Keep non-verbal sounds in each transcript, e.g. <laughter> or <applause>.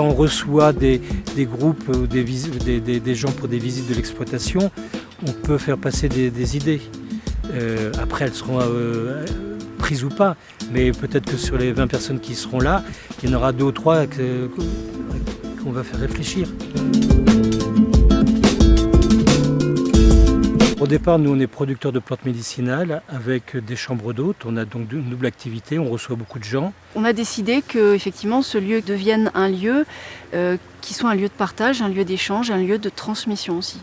quand on reçoit des, groupes ou des, des, gens pour des visites de l'exploitation, on peut faire passer des, idées. Euh, après, elles seront euh, prises ou pas, mais peut-être que sur les 20 personnes qui seront là, il y en aura deux ou trois qu'on va faire réfléchir. Au départ, nous, on est producteurs de plantes médicinales avec des chambres d'hôtes. On a donc une double activité, on reçoit beaucoup de gens. On a décidé que effectivement, ce lieu devienne un lieu euh, qui soit un lieu de partage, un lieu d'échange, un lieu de transmission aussi.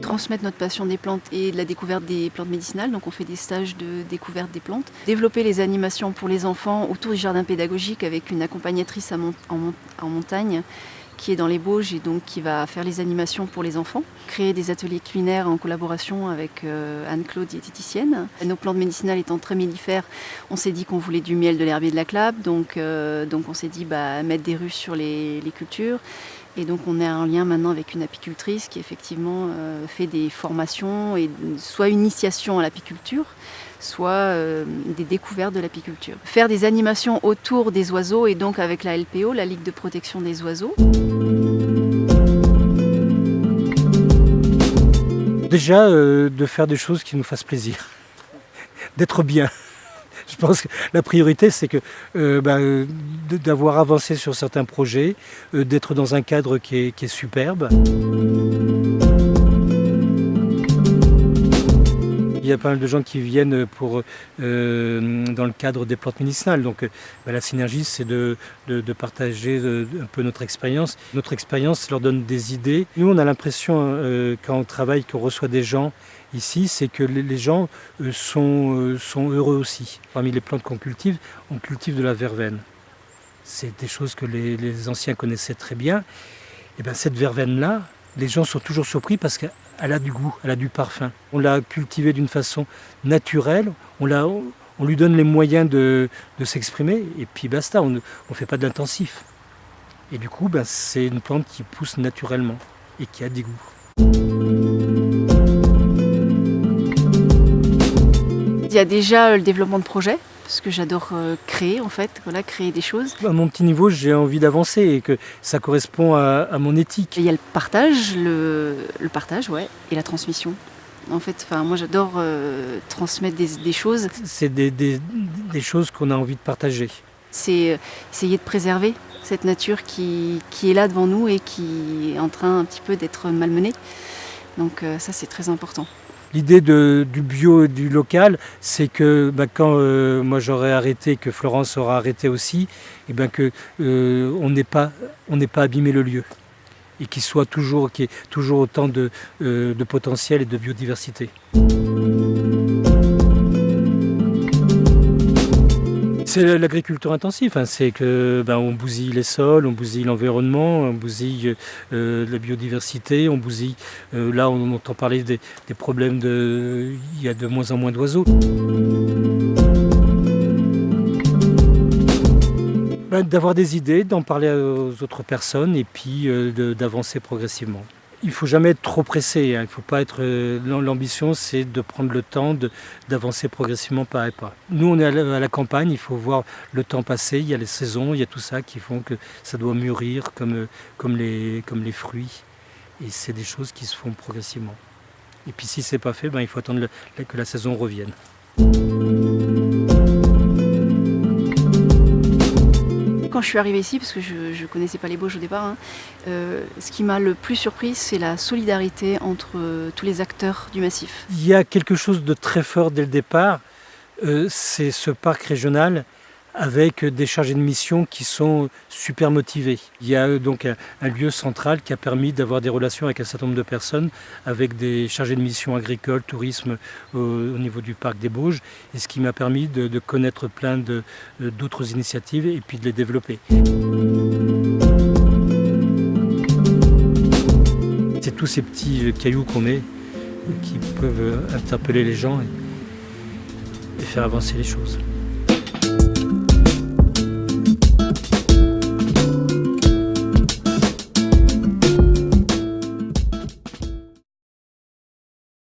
transmettre notre passion des plantes et de la découverte des plantes médicinales. Donc on fait des stages de découverte des plantes. Développer les animations pour les enfants autour du jardin pédagogique avec une accompagnatrice en montagne qui est dans les Bauges et donc qui va faire les animations pour les enfants. Créer des ateliers culinaires en collaboration avec euh, Anne-Claude, diététicienne. Nos plantes médicinales étant très mellifères, on s'est dit qu'on voulait du miel, de l'herbier, de la clave. Donc, euh, donc on s'est dit bah, mettre des ruches sur les, cultures. Et donc on est en lien maintenant avec une apicultrice qui effectivement euh, fait des formations et soit initiation à l'apiculture, soit euh, des découvertes de l'apiculture. Faire des animations autour des oiseaux et donc avec la LPO, la Ligue de protection des oiseaux. Déjà, euh, de faire des choses qui nous fassent plaisir, <laughs> d'être bien. <laughs> Je pense que la priorité, c'est euh, bah, d'avoir avancé sur certains projets, d'être dans un cadre qui est superbe. Il y a pas mal de gens qui viennent pour, euh, dans le cadre des plantes médicinales. Donc euh, bah, la synergie, c'est de, partager euh, un peu notre expérience. Notre expérience leur donne des idées. Nous, on a l'impression, quand on travaille, qu'on reçoit des gens ici, c'est que les gens sont, sont heureux aussi. Parmi les plantes qu'on cultive, on cultive de la verveine. C'est des choses que les, les anciens connaissaient très bien. Et bien cette verveine-là, les gens sont toujours surpris parce qu'elle a du goût, elle a du parfum. On l'a cultivée d'une façon naturelle, on, lui donne les moyens de, s'exprimer et puis basta, on ne fait pas d'intensif. Et du coup, ben, c'est une plante qui pousse naturellement et qui a des goûts. Il y a déjà le développement de projets? Parce que j'adore euh, créer en fait, voilà, créer des choses. À mon petit niveau, j'ai envie d'avancer et que ça correspond à, mon éthique. il y a le partage, le, partage, ouais, et la transmission. En fait, enfin, moi j'adore euh, transmettre des, choses. C'est des, choses qu'on a envie de partager. C'est euh, essayer de préserver cette nature qui, qui, est là devant nous et qui est en train un petit peu d'être malmenée. Donc ça c'est très important. L'idée du bio et du local, c'est que bah, quand euh, moi j'aurai arrêté, que Florence aura arrêté aussi, et eh ben que euh, on n'ait pas, pas abîmé le lieu et qu'il soit toujours, qu'il y ait toujours autant de, euh, de potentiel et de biodiversité. C'est l'agriculture intensive, hein. c'est que ben, on bousille les sols, on bousille l'environnement, on bousille euh, la biodiversité, on bousille. Euh, là, on entend parler des, problèmes de. Il y a de moins en moins d'oiseaux. Ben, d'avoir des idées, d'en parler aux autres personnes et puis euh, d'avancer progressivement. Il ne faut jamais être trop pressé. Hein. Il faut pas être. Euh, l'ambition, c'est de prendre le temps d'avancer progressivement pas à pas. Nous, on est à la, campagne. Il faut voir le temps passer. Il y a les saisons, il y a tout ça qui font que ça doit mûrir comme, euh, comme, les, comme les fruits. Et c'est des choses qui se font progressivement. Et puis si c'est pas fait, ben, il faut attendre que la saison revienne. Quand je suis arrivée ici, parce que je ne connaissais pas les Bauges au départ, hein, euh, ce qui m'a le plus surpris, c'est la solidarité entre euh, tous les acteurs du massif. Il y a quelque chose de très fort dès le départ, euh, c'est ce parc régional avec des chargés de mission qui sont super motivés. Il y a euh, donc un, lieu central qui a permis d'avoir des relations avec un certain nombre de personnes, avec des chargés de mission agricoles, tourisme au, niveau du parc des Bauges, et ce qui m'a permis de, connaître plein euh, d'autres initiatives et puis de les développer. C'est tous ces petits cailloux qu'on met qui peuvent interpeller les gens et faire avancer les choses.